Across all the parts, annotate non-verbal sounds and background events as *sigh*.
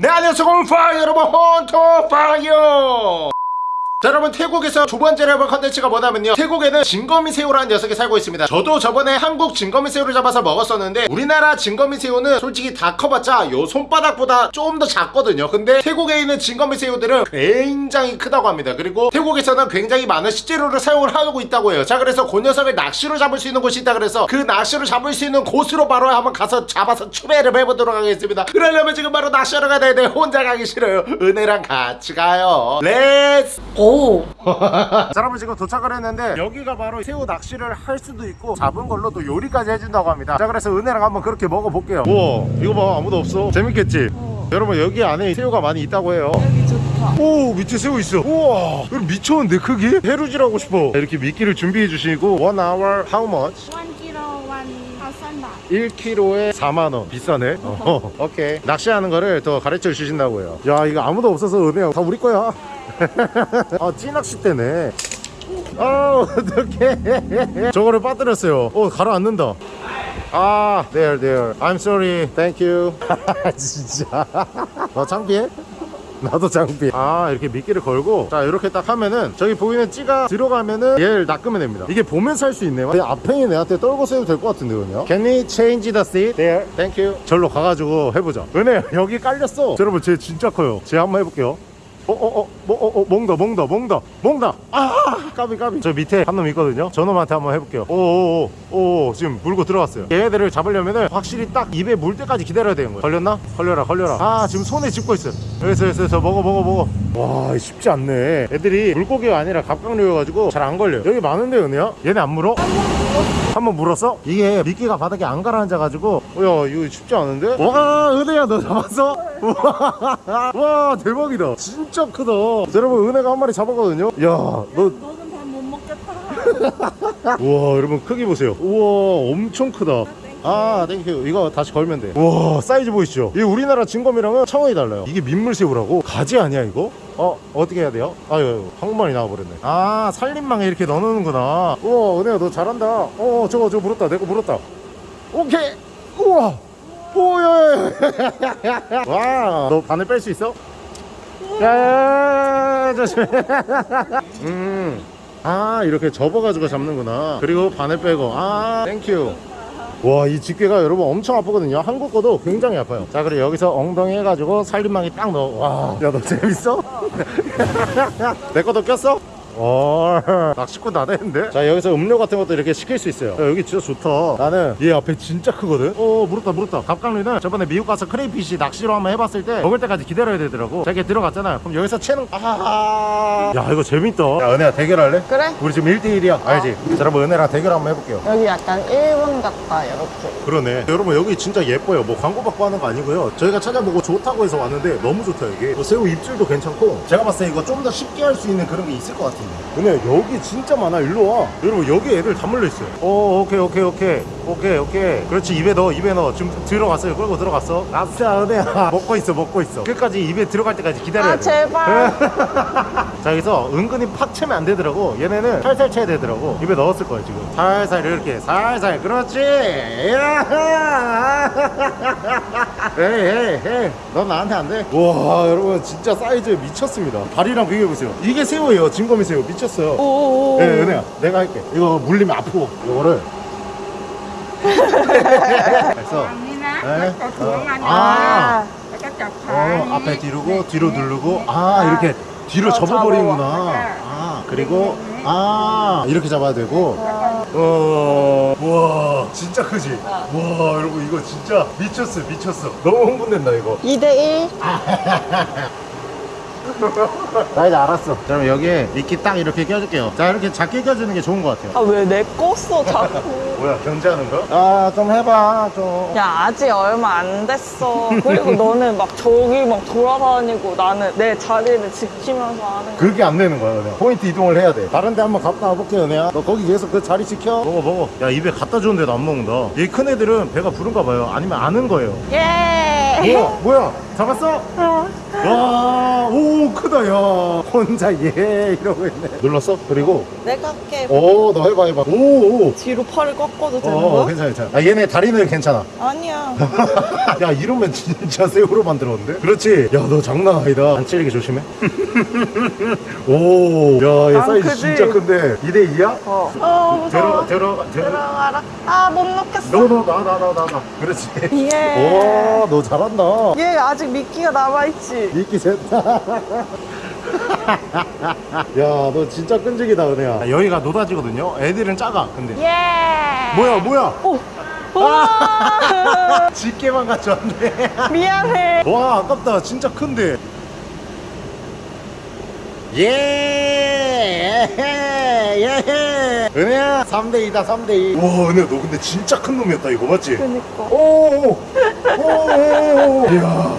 네 안녕하세요 헌파이어 여러분. 헌터파이어 자 여러분 태국에서 두 번째로 해볼 컨텐츠가 뭐냐면요. 태국에는 징거미새우라는 녀석이 살고 있습니다. 저도 저번에 한국 징거미새우를 잡아서 먹었었는데 우리나라 징거미새우는 솔직히 다 커봤자 요 손바닥보다 좀 더 작거든요. 근데 태국에 있는 징거미새우들은 굉장히 크다고 합니다. 그리고 태국에서는 굉장히 많은 식재료를 사용을 하고 있다고 해요. 자 그래서 그 녀석을 낚시로 잡을 수 있는 곳이 있다 그래서 그 낚시로 잡을 수 있는 곳으로 바로 한번 가서 잡아서 츄베릅 해보도록 하겠습니다. 그러려면 지금 바로 낚시하러 가야 되는데 혼자 가기 싫어요. 은혜랑 같이 가요. Let's 오. 자 여러분 지금 도착을 했는데 여기가 바로 새우 낚시를 할 수도 있고 잡은 걸로 또 요리까지 해준다고 합니다. 자 그래서 은혜랑 한번 그렇게 먹어볼게요. 우와 이거 봐. 아무도 없어. 재밌겠지? 여러분 여기 안에 새우가 많이 있다고 해요. 여기 좋다. 오 밑에 새우 있어. 우와 이거 미쳤는데 크기? 해루질 하고 싶어. 이렇게 미끼를 준비해 주시고 one hour how much? 1kg 1,000 baht. 1kg에 4만원. 비싸네? 어, *laughs* 오케이. 낚시하는 거를 더 가르쳐 주신다고 해요. 야 이거 아무도 없어서 은혜야. 다 우리 거야 *laughs* 아 찌낚싯대네. 아 어떡해. *laughs* 저거를 빠뜨렸어요. 어 가라앉는다. 아 there there I'm sorry. Thank you. *laughs* 진짜. 너 창피해? 나도 장비 아 이렇게 미끼를 걸고. 자 이렇게 딱 하면은 저기 보이는 찌가 들어가면은 얘를 낚으면 됩니다. 이게 보면서 할 수 있네요 내 앞행이 내한테 떨궈서 해도 될 것 같은데 그냥. Can we change the seat? There Thank you. 절로 가가지고 해보자. 은혜 여기 깔렸어. 여러분 쟤 진짜 커요. 쟤 한번 해볼게요 어어어 뭐어어 몽다 몽다 몽다 몽다 아 까비 까비 저 밑에 한 놈 있거든요 저 놈한테 한번 해볼게요 오오 오 오 지금 물고 들어갔어요 얘네들을 잡으려면은 확실히 딱 입에 물 때까지 기다려야 되는 거예요 걸렸나? 걸려라 걸려라 아 지금 손에 짚고 있어 여기서 여기서 여기서 먹어 먹어 먹어 와 쉽지 않네 애들이 물고기가 아니라 갑각류여가지고 잘 안 걸려 여기 많은데 은혜야? 얘네 안 물어? 한번 물었어? 이게 미끼가 바닥에 안 가라앉아가지고 어, 야 이거 쉽지 않은데? 와 은혜야 너 잡았어? 우와 와 대박이다. 진짜 크다. 자, 여러분 은혜가 한 마리 잡았거든요. 야너. 너는 밥 못 먹겠다. *laughs* 우와 여러분 크기 보세요. 우와 엄청 크다. 아 thank you. 이거 다시 걸면 돼. 우와 사이즈 보이시죠? 이 우리나라 징거미랑은 차원이 달라요. 이게 민물새우라고? 가지 아니야 이거? 어 어떻게 해야 돼요? 아유 한국말이 나와버렸네. 아 살림망에 이렇게 넣어놓는구나. 우와 은혜야 너 잘한다. 어 저거 저거 물었다. 내 거 물었다. 오케이. 우와 오야 *laughs* 와너 바늘 뺄 수 있어? 야야야야 조심해. *laughs* 음. 아 이렇게 접어가지고 잡는구나. 그리고 바늘 빼고. 아 thank you. 와이 집게가 여러분 엄청 아프거든요. 한국 거도 굉장히 아파요. 자 그리고 여기서 엉덩이 해가지고 살림망이 딱 넣어. 와야 너 재밌어? *laughs* 내 것도 꼈어? 어. *laughs* 낚시꾼 다 되는데? 자 여기서 음료 같은 것도 이렇게 시킬 수 있어요. 야, 여기 진짜 좋다. 나는 얘 앞에 진짜 크거든? 어 물었다 물었다. 갑각류는 저번에 미국 가서 크레이피시 낚시로 한번 해봤을 때 먹을 때까지 기다려야 되더라고. 자 이렇게 들어갔잖아요 그럼 여기서 채는 아야 이거 재밌다. 야 은혜야 대결할래? 그래? 우리 지금 1대1이야. 알지? 자 여러분 은혜랑 대결 한번 해볼게요. 여기 약간 일본 같다 이렇게. 그러네. 여러분 여기 진짜 예뻐요. 뭐 광고 받고 하는 거 아니고요. 저희가 찾아보고 좋다고 해서 왔는데 너무 좋다 여기. 뭐 새우 입질도 괜찮고. 제가 봤을 때 이거 좀 더 쉽게 할 수 있는 그런 게 있을 것 같은데 근데 여기 진짜 많아. 일로 와. 여러분 여기 애들 다 몰려있어요. 오 오케이 오케이 오케이 오케이 오케이. 그렇지 입에 넣어 입에 넣어. 지금 들어갔어요. 끌고 들어갔어. 아싸 은혜야 *laughs* 먹고 있어 먹고 있어. 끝까지 입에 들어갈 때까지 기다려야 아 돼. 제발. *laughs* 자 여기서 은근히 팍 채면 안 되더라고. 얘네는 살살 채야 되더라고. 입에 넣었을 거야 지금. 살살 이렇게 살살. 그렇지. 에이 에이 에이. 넌 나한테 안돼 와 여러분 진짜 사이즈 미쳤습니다. 다리랑 비교해보세요. 이게 새우예요. 진거미 새우. 미쳤어요. 오오오. 네 은혜야. 내가 할게. 이거 물리면 아프고. 이거를 그래서 네. 어. 아. 어, 앞에 뒤로고 뒤로 누르고. 아 이렇게 뒤로 어, 접어버리는구나. 접어. 아 그리고 아 이렇게 잡아야 되고. 어, 와 진짜 크지? 와 여러분 이거 진짜 미쳤어 미쳤어. 너무 흥분된다 이거. 2대 1. *laughs* 나 이제 알았어. 자 그럼 여기에 미끼 딱 이렇게 껴줄게요. 자 이렇게 작게 껴주는 게 좋은 것 같아요. 아 왜 내 껐어 자꾸. *laughs* 뭐야 견제하는 거? 아좀 해봐 좀. 야 아직 얼마 안 됐어. 그리고 너는 막 저기 막 돌아다니고 나는 내 자리를 지키면서 하는 거. 그게 안 되는 거야 은혜야 포인트 이동을 해야 돼. 다른 데 한번 갔다 와볼게 은혜야 너 거기 계속 그 자리 지켜. 먹어 먹어. 야 입에 갖다 주는데도 안 먹는다. 이 큰 애들은 배가 부른가 봐요. 아니면 아는 거예요. 예. 뭐야 뭐야 잡았어? 와, 오 크다 야 혼자 예 이러고 있네 눌렀어? 그리고 내가 할게. 오너 해봐 해봐 오오 뒤로 팔을 꺾어도 되는 어, 거야? 괜찮아 괜찮아 아 얘네 다리는 괜찮아 *laughs* 아니야. 야 이러면 진짜 새우로 만들었는데? 그렇지 야 너 장난 아니다 안 찔리게 조심해 *laughs* 오야얘 안 사이즈 크지? 진짜 큰데 2대2야? 어. 어, 무서워. 들어가 들어가 들어가 들어가라. 아, 못 넣겠어. 너너나나나나 그렇지 예. 와너 잘 한다 얘 아직 미끼가 남아있지? 미끼 셋다 *laughs* 야너 진짜 끈질기다 은혜야 여기가 노다지거든요 애들은 작아 근데 예. 뭐야 뭐야 오. 우와. *laughs* 집게만 가져왔네 *laughs* 미안해. 와 아깝다 진짜 큰데 예! 예! 은혜야 3대2다 3대2 와 은혜야 너 근데 진짜 큰 놈이었다 이거 맞지? 그니까. 오! 오!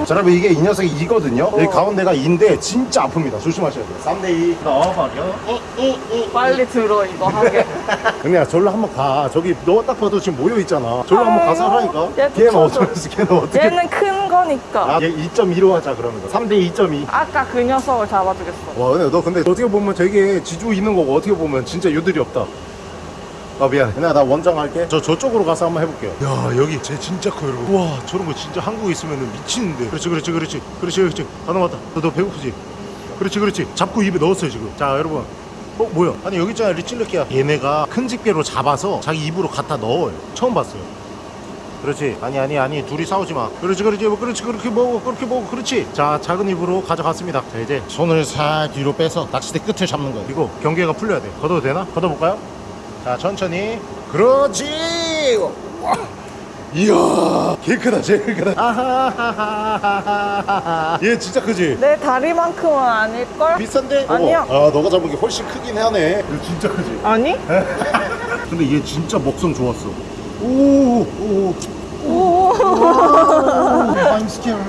자, 여러분 이게 이 녀석이 이거든요. 여기 가운데가 인데 진짜 아픕니다. 조심하셔야 돼요. 3대2 넣어버려. 빨리 들어, 이거 하게. 은혜야 절로 한번 가. 저기 너 딱 봐도 지금 모여 있잖아. 절로 한번 가서 하라니까. 얘 걔는. 어쩌면서 걔는 어떻게? 얘는 큰 거니까. 아, 얘 2.2로 하자 그러면. 3대 2.2. 아까 그 녀석을 잡아주겠어. 와, 은혜 너 근데 어떻게 보면 되게 지조 있는 거고 어떻게 보면 진짜 유들이 없다. 아 미안. 은혜야 나 원정 할게. 저 저쪽으로 가서 한번 해볼게요. 야 여기 쟤 진짜 커요 여러분. 와 저런 거 진짜 한국에 있으면 미치는데. 그렇지 그렇지 그렇지 그렇지 그렇지. 다 넘었다. 너, 너 배고프지? 그렇지 그렇지. 잡고 입에 넣었어요 지금. 자 여러분. 어 뭐야? 아니 여기 있잖아 리찔르키야. 얘네가 큰 집게로 잡아서 자기 입으로 갖다 넣어요. 처음 봤어요. 그렇지 아니 아니 아니 둘이 싸우지 마 그렇지 그렇지 뭐 그렇지 그렇게 먹어 그렇게 먹어 그렇지 자 작은 입으로 가져갔습니다 자 이제 손을 살 뒤로 빼서 낚싯대 끝을 잡는 거예요 이거 경계가 풀려야 돼 걷어도 되나 걷어볼까요 자 천천히 그렇지 와. 이야 개 크다 제일 크다 아하하하하하 얘 진짜 크지 내 다리만큼은 아닐걸? 비싼데 아니야. 어머. 아 너가 잡은 게 훨씬 크긴 하네 이거 진짜 크지 아니? *laughs* 근데 얘 진짜 먹성 좋았어 오오 오.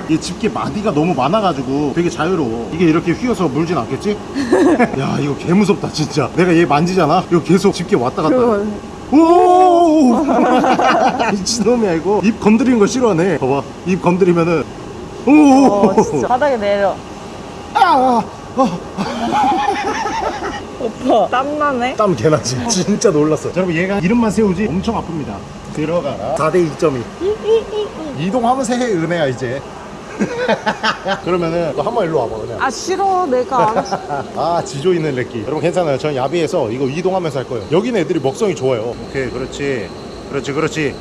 얘 집게 마디가 너무 많아가지고 되게 자유로워. 이게 이렇게 휘어서 물진 않겠지? *laughs* 야 이거 개 무섭다 진짜. 내가 얘 만지잖아. 이거 계속 집게 왔다 갔다. 해. 그건. 오! *laughs* 미친놈이야 이거. 입 건드리는 거 싫어하네. 봐봐. 입 건드리면은 오! 어. 바닥에 내려. 아! 오빠. 땀나네? 땀 개나지. *laughs* 진짜 놀랐어. 자, 여러분 얘가 이름만 세우지 엄청 아픕니다. 들어가라. 4대 2.2. 이동하면서 해 은혜야 이제. *laughs* 그러면은 너 한 번 일로 와봐 은혜야. 아, 싫어. 내가. *laughs* 아 지조 있는 렉기 여러분 괜찮아요 전 야비해서 이거 이동하면서 할 거예요 여기는 애들이 먹성이 좋아요 오케이 그렇지 그렇지 그렇지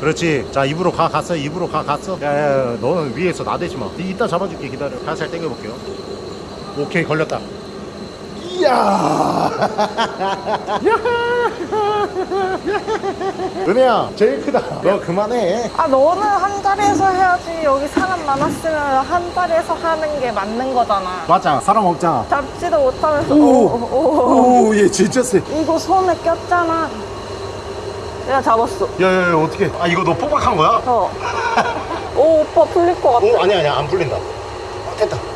그렇지 자 입으로 가 갔어 입으로 가 갔어 야야 너는 위에서 나대지 마 이따 잡아줄게 기다려 살살 당겨볼게요 오케이 걸렸다 이야 *laughs* 은혜야 제일 크다 너 그만해 아, 너는 한 자리에서 해야지. 여기 사람 많았으면 한 자리에서 하는 게 맞는 거잖아. 맞아 사람 없잖아 잡지도 못하면서. 오. 오, 오, 오. 오얘 진짜 세 이거 손에 꼈잖아. 내가 잡았어. 야야야 어떻게 아 이거 너 뽀박한 거야? 어. *laughs* 오, 오빠 풀릴 것 같아. 오 아니야 아니야 안 풀린다 아, 됐다 오.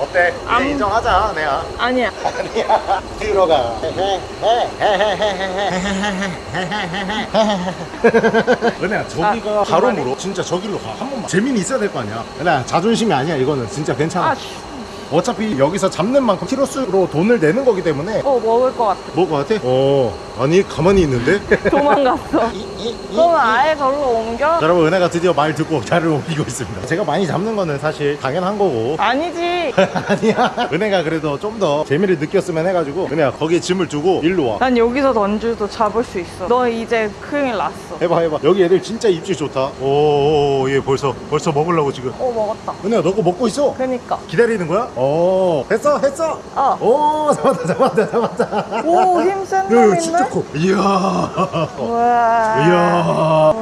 어때? 안- 인정하자 내가 아니야. 아니야 들어가 은혜야 저기가 아, 바로 중간에. 물어 진짜 저길로 가 한 번만 재미는 있어야 될 거 아니야 은혜야 자존심이 아니야 이거는 진짜 괜찮아 아, 씨. 어차피 여기서 잡는 만큼 키로수로 돈을 내는 거기 때문에 어, 먹을 것 같아. 뭐것 같아? 어 아니 가만히 있는데 *laughs* 도망갔어. 그러면 아예 절로 옮겨? 자, 여러분 은혜가 드디어 말 듣고 자를 옮기고 있습니다 제가 많이 잡는 거는 사실 당연한 거고 아니지. *laughs* 아니야 은혜가 그래도 좀 더 재미를 느꼈으면 해가지고 은혜야 거기에 짐을 두고 일로 와난 여기서 던져도 잡을 수 있어. 너 이제 큰일 났어. 해봐 해봐 여기 애들 진짜 입질 좋다 오얘 벌써 벌써 먹으려고 지금 어, 먹었다. 은혜야 너거 먹고 있어 그니까. 기다리는 거야? 어 했어 했어 어. 오 *laughs* 잡았다 잡았다 잡았다 오, 힘센 야, 놈 있네? 커 이야 우와. 이야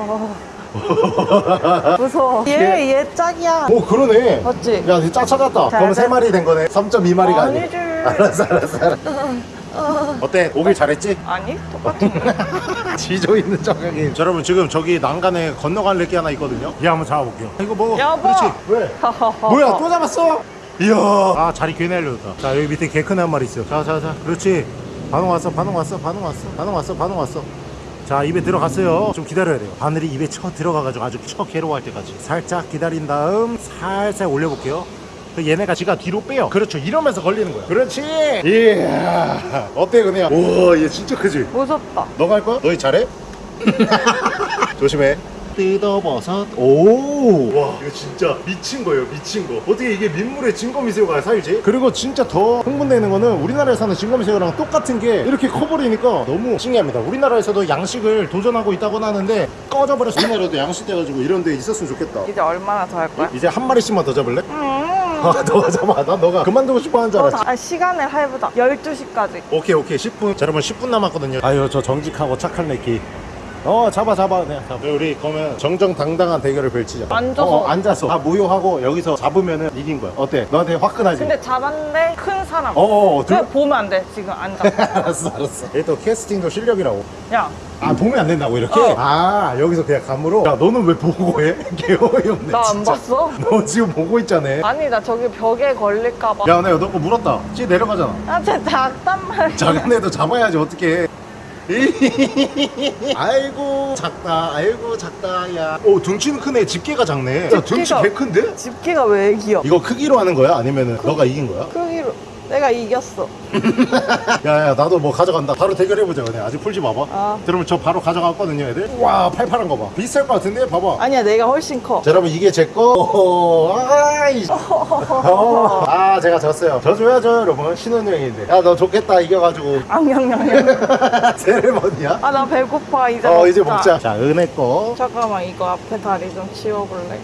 *laughs* 무서워. 얘, 얘 짝이야. 오 그러네 맞지? 야, 짜 찾았다. 그럼 돼? 세 마리 된 거네. 3.2마리가 아니. 아니지. 알았어, 알았어, 알았어. *laughs* 어때? 오길 잘했지? 아니, 똑같은. *laughs* 지조 있는 정강이. 여러분 지금 저기 난간에 건너갈 렉기 하나 있거든요. 얘 한번 잡아볼게요. 이거 먹어. 여보. 그렇지. 왜? 뭐야? 또 잡았어? 이야. 아 자리 괜히 알려줬다. 자 여기 밑에 개 큰 한 마리 있어. 자, 자, 자. 그렇지. 반응 왔어, 반응 왔어, 반응 왔어, 반응 왔어, 반응 왔어. 자 입에 들어갔어요. 좀 기다려야 돼요. 바늘이 입에 쳐 들어가가지고 아주 쳐 괴로워할 때까지. 살짝 기다린 다음 살살 올려볼게요. 그 얘네가 지가 뒤로 빼요. 그렇죠. 이러면서 걸리는 거야. 그렇지. 이야. 어때 그냥 우와 얘 진짜 크지? 무섭다. 너가 할 거야? 너희 잘해? *laughs* 조심해 뜯어버섯 오 와 이거 진짜 미친 거예요 미친 거 어떻게 이게 민물에 진거미새우가 살지? 그리고 진짜 더 흥분되는 거는 우리나라에 사는 진거미새우랑 똑같은 게 이렇게 커버리니까 너무 신기합니다 우리나라에서도 양식을 도전하고 있다고 하는데 꺼져버려서 우리나라도 양식 돼가지고 이런 데 있었으면 좋겠다 이제 얼마나 더 할 거야? 이제 한 마리씩만 더 잡을래? 음. *laughs* 아 너가 잡아 난 너가 그만두고 싶어 하는 줄 어, 알았지 다- 아, 시간을 해보자. 12시까지. 오케이 오케이 10분 자 여러분 10분 남았거든요 아유 저 정직하고 착한 레키 어 잡아 잡아 그냥 잡아 우리 그러면 정정당당한 대결을 펼치자 앉아서. 어, 어, 앉아서 다 모여하고 여기서 잡으면은 이긴 거야 어때? 너한테 화끈하지? 근데 잡았는데 큰 사람. 어어 그냥 들... 보면 안 돼. 지금 앉아. *laughs* 알았어 알았어 얘또 캐스팅도 실력이라고 야, 아 보면 안 된다고 이렇게? 어. 아 여기서 그냥 감으로 야 너는 왜 보고 해? *laughs* 개어이 없네 나 안 봤어? 너 지금 보고 있잖아 아니, 나 저기 벽에 걸릴까봐. 야 내가 너거 물었다 찌 내려가잖아 아, 쟤 작단 말이야. 작은 애도 잡아야지 어떻게 *laughs* 아이고 작다 아이고 작다 야오 등치는 크네 집게가 작네 야 등치 집게가- 개 큰데? 집게가 왜 귀여? 이거 크기로 하는 거야? 아니면 은 너가 이긴 거야? 크기로. 내가 이겼어. *laughs* 야야 나도 뭐 가져간다 바로 대결해보자 그냥 아직 풀지 마봐 아. 그러면 저 바로 가져갔거든요 애들 와 팔팔한 거봐 비쌀 것 같은데 봐봐 아니야, 내가 훨씬 커. 자 여러분 이게 제거 아이 *laughs* 어. 아 제가 졌어요 져줘야죠 여러분 신혼여행인데 야 너 좋겠다 이겨가지고 *laughs* 앙냥냥냥. 세레머니야? 아, 나 배고파. 이제 어 먹자. 이제 먹자 자 은혜 거 잠깐만, 이거 앞에 다리 좀 치워볼래?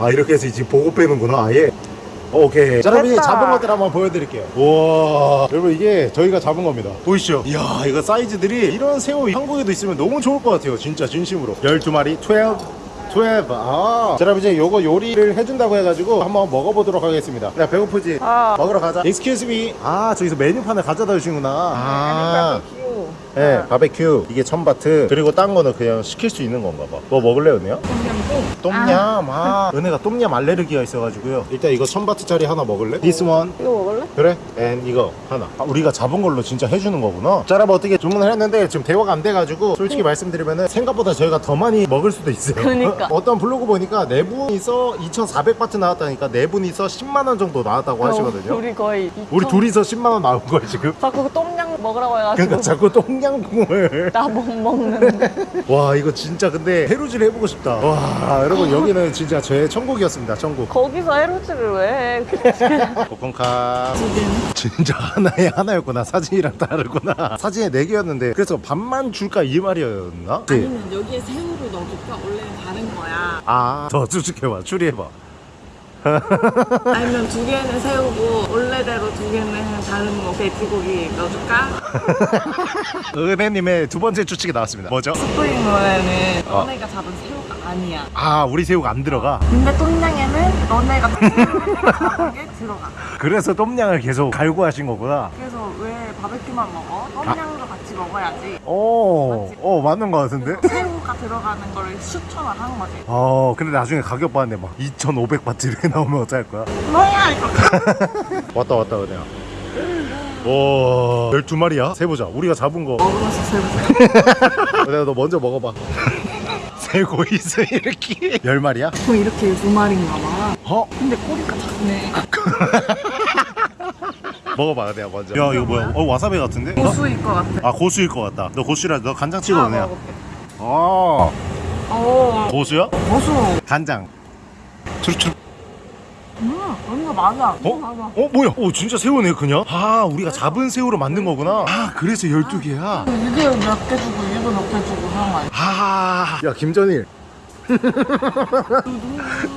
아 이렇게 해서 지금 보고 빼는구나 아예 오케이 자 여러분 이제 됐다. 잡은 것들 한번 보여드릴게요 우와 여러분 이게 저희가 잡은 겁니다 보이시죠 이야 이거 사이즈들이 이런 새우 한국에도 있으면 너무 좋을 것 같아요 진짜 진심으로 12마리 12 12. 아. 자, 여러분 이제 요거 요리를 해준다고 해가지고 한번 먹어보도록 하겠습니다. 야 배고프지? 아. 먹으러 가자. Excuse me. 아 저기서 메뉴판을 가져다 주시구나. 아. 네, 바베큐 이게 천바트 그리고 딴 거는 그냥 시킬 수 있는 건가 봐. 뭐 먹을래 은혜야? 똠얌. 아, *laughs* 은혜가 똠얌 알레르기가 있어가지고요. 일단 이거 천바트짜리 하나 먹을래? This one. 이거 먹을래? 그래? And 이거 하나. 아, 우리가 잡은 걸로 진짜 해주는 거구나. 자, 여러분 어떻게 주문을 했는데 지금 대화가 안 돼가지고 솔직히 말씀드리면은 생각보다 저희가 더 많이 먹을 수도 있어요. 그러니까. *laughs* 어떤 블로그 보니까 네 분이서 2,400바트 나왔다니까 네 분이서 10만 원 정도 나왔다고 하시거든요. 어, 우리 거의 우리 2천- 둘이서 10만 원 나온 거야 지금. 자꾸 똠양 먹으라고 해가지고 그러니까 자꾸 *laughs* 나 못 먹는데 와 이거 진짜 근데 해루질 해보고 싶다 와 여러분 여기는 진짜 제 천국이었습니다 천국 거기서 해루지를 왜 해? *laughs* 볶음카 진짜 하나에 하나였구나 사진이랑 다르구나 사진에 네 개였는데 그래서 반만 줄까 이 말이었나? 네. 아니면 여기에 새우를 넣어줄까? 원래는 다른 거야. 아더 추측해봐 추리해봐 아니면 두 개는 새우고 원래대로 두 개는 다른 뭐 돼지고기 넣어줄까? *laughs* 은혜님의 두 번째 추측이 나왔습니다 뭐죠? 스프링 롤에는 어. 너네가 잡은 새우가 아니야. 아 우리 새우가 안 들어가 근데 똠양에는 너네가 잡은 게 *laughs* 들어가. 그래서 똠냥을 계속 갈고 하신 거구나 그래서 왜 바베큐만 먹어? 똠양도 같이 먹어야지. 오, 어 맞는 거 같은데? 새우가 들어가는 거를 추천을 한 거지. 어 근데 나중에 가격 봤는데 막 2,500바트 이렇게 *laughs* 나오면 어떡할 거야? 뭐야 이거? 왔다 왔다 은혜야 와 12마리야? 세보자 우리가 잡은 거 먹으면서 새우. *laughs* 내가 너 먼저 먹어봐 *laughs* 세고 있어 이렇게 10마리야? 뭐 이렇게 두 마리인가 봐. 어? 근데 꼬리가 작네. *laughs* 먹어봐 내가 먼저 야 이거 뭐야 어 와사비 같은데? 고수일 것 같아. 아 고수일 것 같다 너 고수라 너 간장 찍어 아, 은혜야 먹어볼게. 어 오, 고수야? 고수. 간장 음, 뭔가 맞아. 어? 맞아. 어 뭐야? 어 진짜 새우네 그냥? 아 우리가 잡은 새우로 만든 거구나 아 그래서 12 개야 이게 몇개 주고 얘도 몇 개 주고 하는 거 아니야? 아, 야 김전일.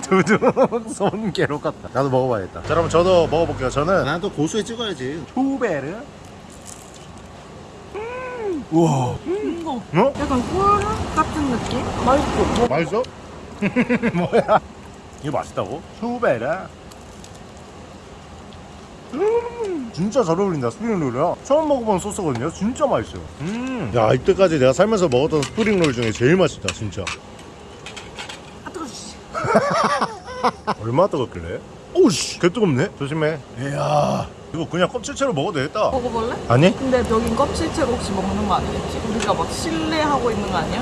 두둥 손 괴롭 같다. 나도 먹어봐야겠다. 자, 여러분 저도 먹어볼게요. 저는 나도 고수에 찍어야지. 투베르. 음, 우와. 이거 어? 약간 꿀 같은 느낌? 맛있어. 맛있어? *laughs* 뭐야? 이거 맛있다고? 투베르. 음, 진짜 잘 어울린다 스프링롤이랑 처음 먹어본 소스거든요 진짜 맛있어요 음. 야 이때까지 내가 살면서 먹었던 스프링롤 중에 제일 맛있다 진짜 아 뜨거. 씨. 얼마나 뜨겁길래? 오우씨. 개 뜨겁네? 조심해. 이야. 이거 그냥 껍질채로 먹어도 되겠다. 먹어볼래? 아니? 근데 여긴 껍질채로 혹시 먹는 거 아니겠지? 우리가 막 실례하고 있는 거 아니야?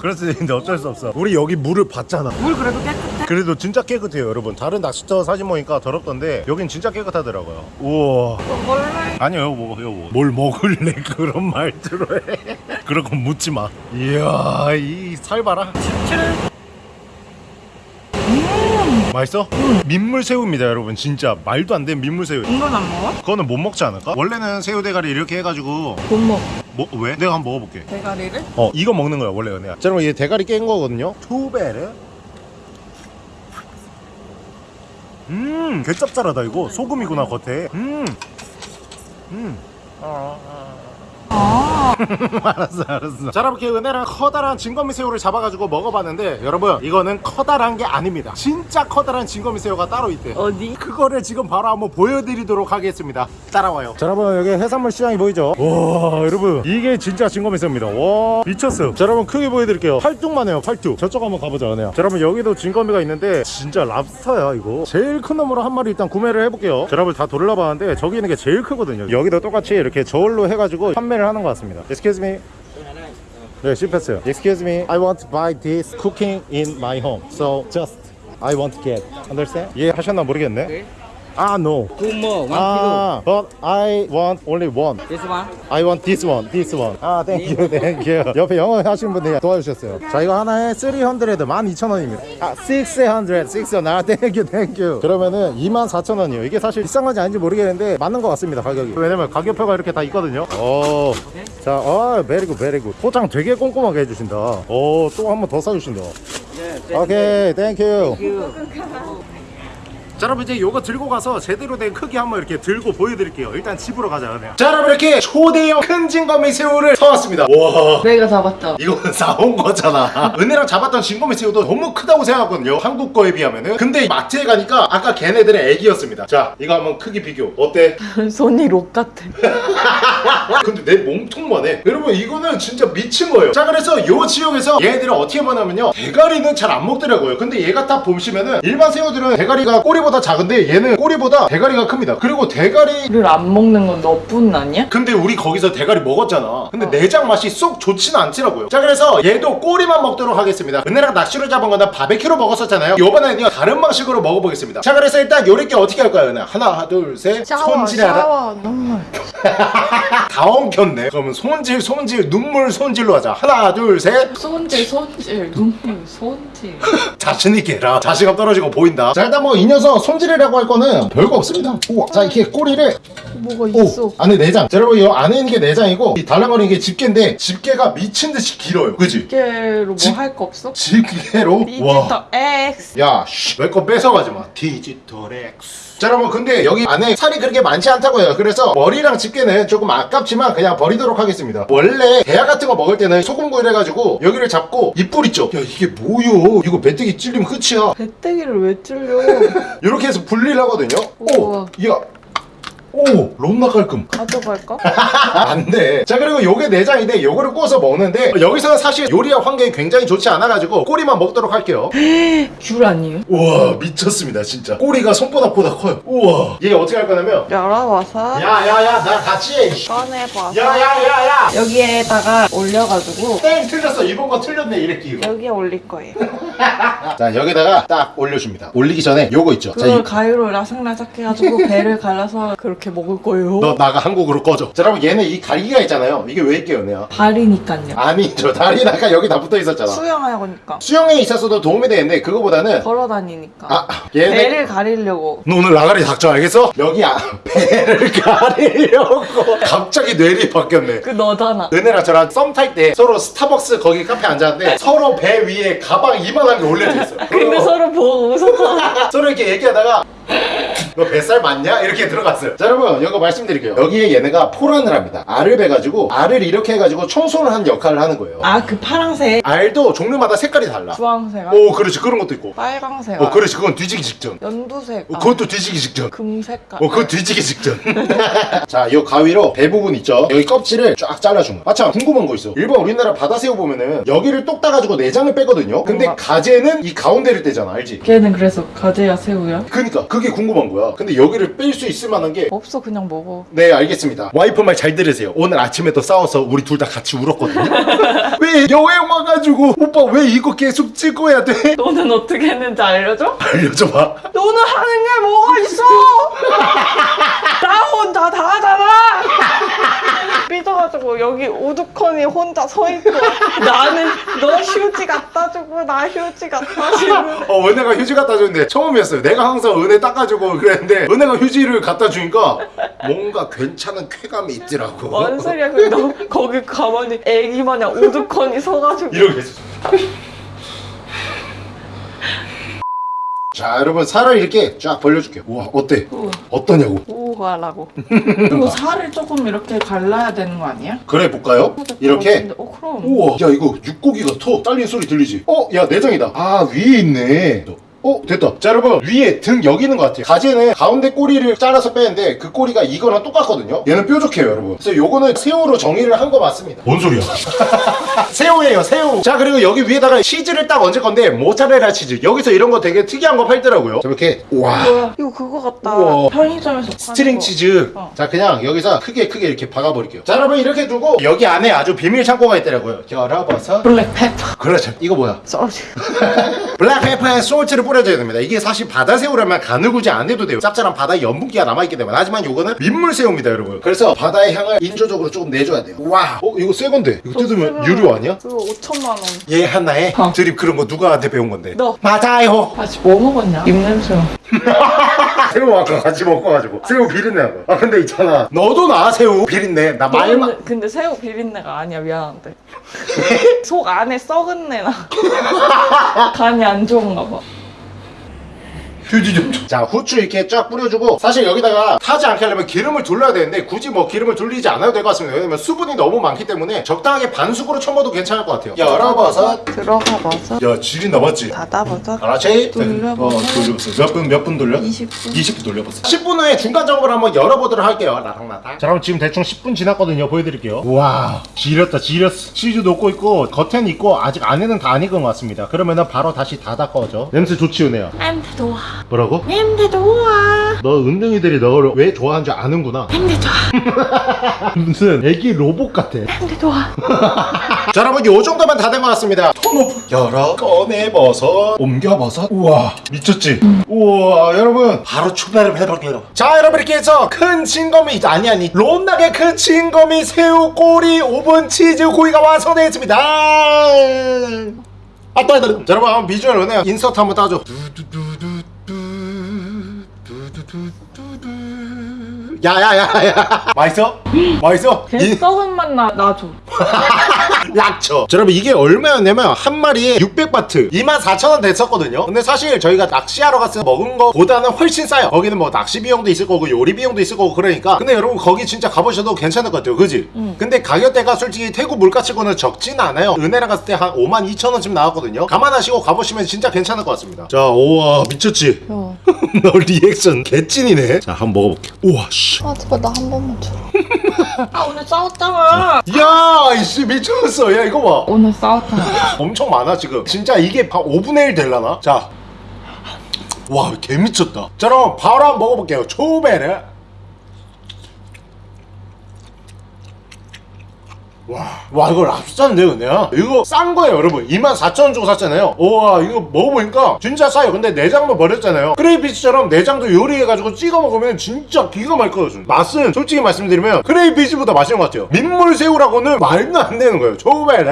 그럴 수 있는데 어쩔 수 없어. 우리 여기 물을 봤잖아. 물 그래도 깨끗해? 그래도 진짜 깨끗해요 여러분. 다른 낚시터 사진 보니까 더럽던데 여긴 진짜 깨끗하더라고요. 우와. 먹을래? 아니요 이거 먹어 이거 먹어. 뭘 먹을래? *laughs* 그런 말투로 해. 그런 건 묻지 마. 이야 이 살 봐라 맛있어? 민물새우입니다 여러분. 진짜 말도 안 되는 민물새우. 이건 안 먹어? 그거는 못 먹지 않을까? 원래는 새우 대가리 이렇게 해가지고. 못 먹어. 뭐 왜? 내가 한번 먹어볼게. 대가리를? 어 이거 먹는 거야 원래 은혜야 자 여러분 얘 대가리 깬 거거든요. 투베르 음 개짭짤하다 이거. 소금이구나 겉에. 음. 음. 아 *laughs* 알았어 알았어. 자 이렇게 은혜랑 커다란 진거미 새우를 잡아가지고 먹어봤는데 여러분 이거는 커다란 게 아닙니다. 진짜 커다란 진거미 새우가 따로 있대 어디? 그거를 지금 바로 한번 보여드리도록 하겠습니다. 따라와요. 자 여러분 여기 해산물 시장이 보이죠? 와 여러분 이게 진짜 진거미새우입니다. 와 미쳤어 자 여러분 크게 보여드릴게요. 팔뚝만 해요 팔뚝. 저쪽 한번 가보자 은혜야. 자 여러분 여기도 진거미가 있는데 진짜 랍스터야 이거. 제일 큰 놈으로 한 마리 일단 구매를 해볼게요. 자 여러분 다 돌려봤는데 저기 있는 게 제일 크거든요. 여기도 똑같이 이렇게 저울로 해가지고 판매를 하는 것 같습니다 Excuse me 네, 실패했어요. Excuse me, I want to buy this cooking in my home. So just I want to get. Understand? 예, 하셨나 모르겠네. 아, no. Two more, one 아, but I want only one. kilo. This one. I want this one, this one. 아, thank you, thank you. 옆에 영어 하시는 분들이 도와주셨어요. 자, 이거 하나에 300, 12,000원입니다. 아, 600, 600. 아, thank you, thank you. 그러면은 24,000원이요. 이게 사실 비싼 건지 아닌지 모르겠는데 맞는 것 같습니다, 가격이. 왜냐면 가격표가 이렇게 다 있거든요. 오. 자, 아, very good, very good. 포장 되게 꼼꼼하게 해주신다. 오, 또 한 번 더 사주신다. Okay, thank you. You. 자 여러분 이제 요거 들고 가서 제대로 된 크기 한번 이렇게 들고 보여드릴게요. 일단 집으로 가자 은혜야 자 여러분 이렇게 초대형 큰 징거미새우를 사왔습니다. 와. 내가 잡았다. 이거는 *laughs* 사온 거잖아. 은혜랑 잡았던 징거미새우도 너무 크다고 생각하거든요. 한국 거에 비하면은. 근데 마트에 가니까 아까 걔네들의 애기였습니다. 자 이거 한번 크기 비교. 어때? *laughs* 손이 록 같아. *laughs* 근데 내 몸통만 해. 여러분 이거는 진짜 미친 거예요. 자 그래서 요 지역에서 얘네들은 어떻게 먹냐면요. 대가리는 잘 안 먹더라고요. 근데 얘가 딱 보시면은 일반 새우들은 대가리가 꼬리 보다 작은데 얘는 꼬리보다 대가리가 큽니다. 그리고 대가리 를 안 먹는 건 너뿐 아니야? 근데 우리 거기서 대가리 먹었잖아. 근데 어. 내장 맛이 쏙 좋지는 않더라고요. 자 그래서 얘도 꼬리만 먹도록 하겠습니다. 은혜랑 낚시로 잡은 거는 바베큐로 먹었었잖아요. 요번에는요 다른 방식으로 먹어보겠습니다. 자 그래서 일단 요렇게 어떻게 할까요 은혜? 하나 둘셋. 손질해라. 샤워 *laughs* 눈물. 다 엉켰네. 그러면 손질 손질 눈물 손질로 하자. 하나 둘셋. 손질 손질 눈물 손질. *laughs* 자신있게 해라. 자신감 떨어지고 보인다. 자 일단 뭐 이 녀석 손질이라고 할 거는 별거 없습니다 우와 자 이렇게 꼬리를 뭐가 있어 오 안에 내장 자, 여러분 이 안에 있는 게 내장이고 이 달랑거리는 게 집게인데 집게가 미친 듯이 길어요 그지? 집게로 뭐 집- 할거 없어? 집게로 디지털 X 야, 내거 뺏어가지 마. 디지털 X. 자, 여러분, 근데 여기 안에 살이 그렇게 많지 않다고 해요. 그래서 머리랑 집게는 조금 아깝지만 그냥 버리도록 하겠습니다. 원래 대야 같은 거 먹을 때는 소금구이를 해가지고 여기를 잡고 이뿔 있죠? 야, 이게 뭐요? 이거 메뚜기 찔리면 끝이야. 배때기를 왜 찔려 *laughs* 이렇게 해서 분리를 하거든요. 오, 우와. 야. 오, 롬나 깔끔. 가져갈까? *laughs* 안 돼. 자, 그리고 요게 내장인데 요거를 구워서 먹는데 여기서는 사실 요리와 환경이 굉장히 좋지 않아가지고 꼬리만 먹도록 할게요. *gasps* 귤 아니에요? 우와 미쳤습니다 진짜 꼬리가 손바닥보다 커요 우와 얘 어떻게 할 거냐면 열어봐서 야야야 나 같이. 꺼내봐서 야야야야 여기에다가 올려가지고 땡 틀렸어 이번 거 틀렸네 이랬기 여기에 올릴 거예요 *laughs* 자 여기다가 딱 올려줍니다 올리기 전에 요거 있죠 자, 그걸 이- 가위로 라삭라삭 해가지고 배를 갈라서 그렇게 먹을 거예요? 너 나가 한국으로 꺼져. 자 여러분 얘는 이 가리기가 있잖아요. 이게 왜 있게요 내가 발이니까요. 아니 저 다리 아까 여기 다 붙어 있었잖아. 수영하니까. 수영에 있었어도 도움이 되는데 그거보다는 걸어 다니니까. 아 얘네 배를 가리려고. 너 오늘 나가리 닥쳐 알겠어? 여기 아, *laughs* 배를 가리려고. 갑자기 뇌리 바뀌었네. 그 너잖아. 은혜랑 저랑 썸 탈 때 서로 스타벅스 거기 카페 앉았는데 서로 배 위에 가방 이만한 게 올려져 있어. 근데 서로 보고 웃었잖아. *laughs* 서로 이렇게 얘기하다가 너 뱃살 맞냐? 이렇게 들어갔어요. 자 여러분 이거 말씀드릴게요. 여기에 얘네가 포란을 합니다. 알을 베가지고 알을 이렇게 해가지고 청소를 한 역할을 하는 거예요. 아 그 파랑색 알도 종류마다 색깔이 달라. 주황색 오 그렇지 그런 것도 있고. 빨강색 어 그렇지 그건 뒤지기 직전. 연두색 어, 그것도 뒤지기 직전. 금색깔 어, 그거 뒤지기 직전. *laughs* 자, 이 가위로 배 부분 있죠? 여기 껍질을 쫙 잘라준 거. 마참, 궁금한 거 있어. 일본 우리나라 바다새우 보면은 여기를 똑 따가지고 내장을 빼거든요? 근데 가재는 이 가운데를 떼잖아, 알지? 걔는 그래서 가재야 새우야? 그니까, 그게 궁금한 거야. 근데 여기를 뺄 수 있을 만한 게 없어 그냥 먹어 네 알겠습니다 와이프 말 잘 들으세요 오늘 아침에도 싸워서 우리 둘 다 같이 울었거든요 *laughs* 왜 여행 와가지고 오빠 왜 이거 계속 찍어야 돼? 너는 어떻게 했는지 알려줘? 알려줘봐 너는 하는 게 뭐가 있어? *laughs* 나 혼자 다 하잖아. 삐져가지고 여기 우두커니 혼자 서 있고 *laughs* 나는 너 휴지 갖다 주고 나 휴지 갖다 주고 어 은혜가 휴지 갖다 줬는데 처음이었어요. 내가 항상 은혜 닦아주고 그랬는데 은혜가 휴지를 갖다 주니까 뭔가 괜찮은 쾌감이 있더라고. 뭔 소리야? 너 거기 가만히 애기 마냥 우두커니 서가지고. 이렇게 했어 자 여러분 살을 이렇게 쫙 벌려줄게요 우와 어때? 어떠냐고 오가라고. *laughs* 그리고 살을 조금 이렇게 갈라야 되는 거 아니야? 그래 볼까요? 이렇게 어 그럼. 우와 야 이거 육고기 같아 딸린 소리 들리지? 어? 야 내장이다 아 위에 있네 어 됐다. 자 여러분 위에 등 여기 있는 것 같아요. 가지는 가운데 꼬리를 잘라서 빼는데 그 꼬리가 이거랑 똑같거든요. 얘는 뾰족해요 여러분. 그래서 요거는 새우로 정의를 한 거 맞습니다. 뭔 소리야? *laughs* 새우예요 새우. 자 그리고 여기 위에다가 치즈를 딱 얹을 건데 모짜렐라 치즈. 여기서 이런 거 되게 특이한 거 팔더라고요. 자 이렇게. 와. 뭐야? 이거 그거 같다. 우와. 편의점에서 스트링 거. 치즈. 어. 자 그냥 여기서 크게 크게 이렇게 박아버릴게요. 자 여러분 이렇게 두고 여기 안에 아주 비밀 창고가 있더라고요. 열어봐서. 블랙페퍼. 그렇죠. 이거 뭐야? 소주. *laughs* 블랙페퍼에 솔트를 뿌려 줘야 됩니다 이게 사실 바다새우라면 가느구지 안 해도 돼요 짭짤한 바다의 염분기가 남아있기 때문에 하지만 이거는 민물새우입니다 여러분 그래서 바다의 향을 인조적으로 조금 내줘야 돼요 와 어, 이거 새 건데 이거 뜯으면 유료 아니야? 그거 5천만 원. 얘 하나에 어. 드립 그런 거 누가한테 배운 건데 너. 맞아요 아직 뭐 먹었냐? 입냄새. *laughs* 새우 아까 같이 먹고 가지고 새우 비린내 나아 근데 있잖아 너도 나 새우 비린내 나 말만 근데, 근데 새우 비린내가 아니야 미안한데. *laughs* 속 안에 썩은 내나. *laughs* 간이 안 좋은가 봐. 휴지 좀. 자 후추 이렇게 쫙 뿌려주고 사실 여기다가 타지 않게 하려면 기름을 둘러야 되는데 굳이 뭐 기름을 둘리지 않아도 될 것 같습니다. 왜냐면 수분이 너무 많기 때문에 적당하게 반숙으로 쳐먹어도 괜찮을 것 같아요. 열어봐서. 들어가 봐서. 야 질이 남았지? 닫아보자. 알았지? 돌려보세요. 어 돌려보세요. 몇분 몇 분 돌려? 20분. 20분 돌려보세요. 10분 후에 중간 작업을 한번 열어보도록 할게요 나랑나랑. 자 그럼 지금 대충 10분 지났거든요. 보여드릴게요. 와 지렸다 지렸어. 치즈 녹고 있고 겉에는 있고 아직 안에는 다 안 익은 것 같습니다. 그러면은 바로 다시 닫아 꺼져. 냄새 좋지 은혜야? 냄새 좋아. 뭐라고? 냄새 좋아. 너 은둥이들이 너를 왜 좋아하는 줄 아는구나 냄새 좋아. *laughs* 무슨 애기 로봇 같아 냄새 좋아. *laughs* 자 여러분 요 정도면 다 된 것 같습니다 톤오프 열어 꺼내 버섯 옮겨 버섯 우와 미쳤지? 우와 여러분 바로 출발을 해볼게요 자 여러분 이렇게 해서 큰 진거미 아니 아니 롬나게 큰 진거미 새우 꼬리 오븐 치즈 고기가 완성되었습니다 아. 자, 여러분, 한번 비주얼 은혜야. 인서트 한번 따줘. 야야야야. 맛있어? 맛있어? 걔 인- 썩은 맛 나, 나줘. 약초. *laughs* 자, 여러분 이게 얼마였냐면 한 마리에 600바트. 24,000원 됐었거든요. 근데 사실 저희가 낚시하러 갔을 때 먹은 거보다는 훨씬 싸요. 거기는 뭐 낚시 비용도 있을 거고 요리 비용도 있을 거고 그러니까. 근데 여러분 거기 진짜 가보셔도 괜찮을 것 같아요. 그지? 근데 가격대가 솔직히 태국 물가치고는 적진 않아요. 은혜랑 갔을 때 한 5만 2천원쯤 나왔거든요. 감안하시고 가보시면 진짜 괜찮을 것 같습니다. 자 우와 미쳤지? 어. *laughs* 너 리액션 개찐이네. 자 한번 먹어볼게. 우와 씨아 제발 나 한 번만 줘라. 아 오늘 싸웠잖아. 야, 이씨 미쳤어. 야, 이거 봐. 오늘 싸웠잖아. 엄청 많아 지금 진짜 이게 한 5분의 1 될라나? 자. 와, 개 미쳤다. 자, 그럼 바로 한번 먹어볼게요. 초베르. 와, 와 이거 랍스타인데 그냥 이거 싼 거예요 여러분. 24,000원 주고 샀잖아요. 우와 이거 먹어보니까 진짜 싸요. 근데 내장도 버렸잖아요. 크레이피스처럼 내장도 요리해가지고 찍어 먹으면 진짜 기가 막히거든요 맛은 솔직히 말씀드리면 크레이피스보다 맛있는 것 같아요. 민물새우라고는 말도 안 되는 거예요. 초베르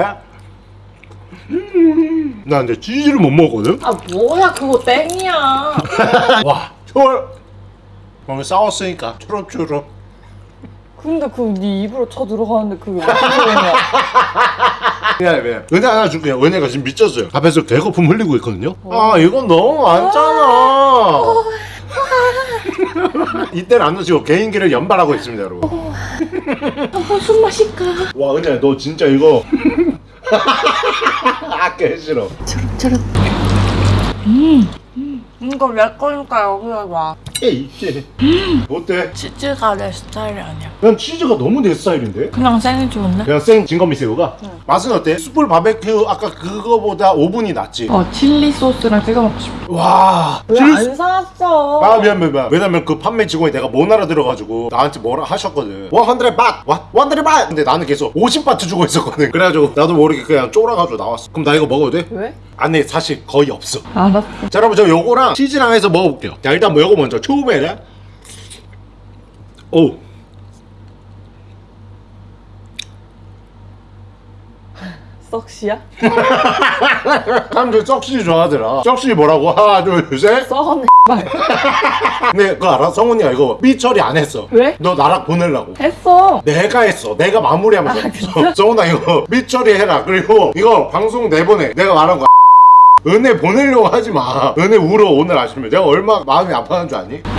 나 근데 치즈를 못 먹거든? 아 뭐야 그거 땡이야. *laughs* 와, 초월. 몸에 싸웠으니까 초록초록. 근데 그거 네 입으로 쳐 들어가는데 그게 무슨 소리야? *laughs* 미안해, 미안해. 은혜 하나 줄게요. 은혜가 지금 미쳤어요. 앞에서 개거품 흘리고 있거든요. 아, 이건 너무 많잖아. *laughs* 이때는 안 놓치고 개인기를 연발하고 있습니다 여러분 무슨 맛일까? 와 은혜야 너 진짜 이거 *laughs* 아껴 싫어 이거 내 거니까 여기가 봐. 에이 씨. 어때? 치즈가 내 스타일이 아니야. 난 치즈가 너무 내 스타일인데? 그냥 생이 좋은데? 그냥 생 진거미 새우가? 맛은 어때? 숯불 바베큐 아까 그거보다 오븐이 낫지? 어 칠리 소스랑 찍어 먹고 싶어. 와왜 질- 안 사왔어? 아 미안 미안 미안 왜냐면 그 판매 직원이 내가 못 알아들어가지고 나한테 뭐라 하셨거든 100밭! 100밭! 근데 나는 계속 50 바트 주고 있었거든 그래가지고 나도 모르게 그냥 쫄아가지고 나왔어 그럼 나 이거 먹어도 돼? 왜? 안에 사실 거의 없어 알았어. 자 여러분 저 요거랑 치즈랑 해서 먹어볼게요 자 일단 뭐 요거 먼저 초베레 오 썩시야? *laughs* 사람들 썩시 좋아하더라 썩시 뭐라고? 하나 둘셋 썩었네 말. 근데 그거 알아? 성훈이가 이거 삐 처리 안 했어 왜? 너 나락 보내려고 했어. 내가 했어. 내가 마무리하면서. 정훈아 *laughs* 이거 밑 처리 해라. 그리고 이거 방송 내보내. 내가 말한 거. 은혜 보내려고 하지 마. 은혜 울어 오늘 아침에. 내가 얼마 마음이 아파하는 줄 아니? *laughs*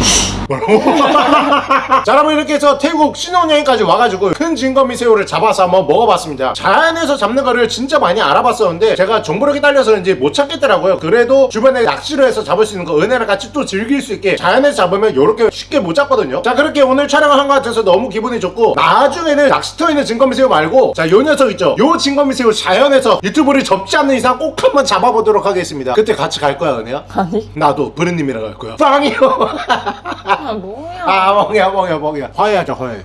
*laughs* 자 여러분 이렇게 해서 태국 신혼여행까지 와가지고 큰 진거미 새우를 잡아서 한번 먹어봤습니다 자연에서 잡는 거를 진짜 많이 알아봤었는데 제가 정보력이 딸려서 이제 못 찾겠더라고요 그래도 주변에 낚시를 해서 잡을 수 있는 거 은혜랑 같이 또 즐길 수 있게 자연에서 잡으면 이렇게 쉽게 못 잡거든요 자 그렇게 오늘 촬영을 한 것 같아서 너무 기분이 좋고 나중에는 낚시터에 있는 진거미 새우 말고 자 요 녀석 있죠 요 진거미 새우 자연에서 유튜브를 접지 않는 이상 꼭 한번 잡아보도록 하겠습니다. 그때 같이 갈 거야 은혜야? 아니. 나도 브랜님이랑 갈 거야. 빵이요. 아 뭐야. 아 멍이야 멍이야 멍이야. 화해하자 화해.